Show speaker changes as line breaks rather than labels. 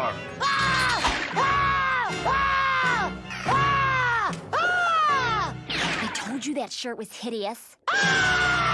Gambler!
I told you that shirt was hideous.
Ah!